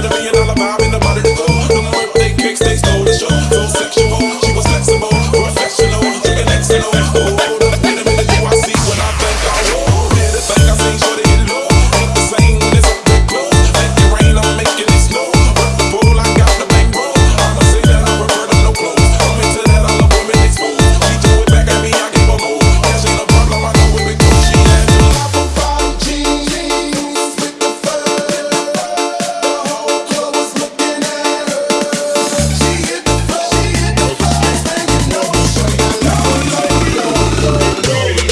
better. Whoa.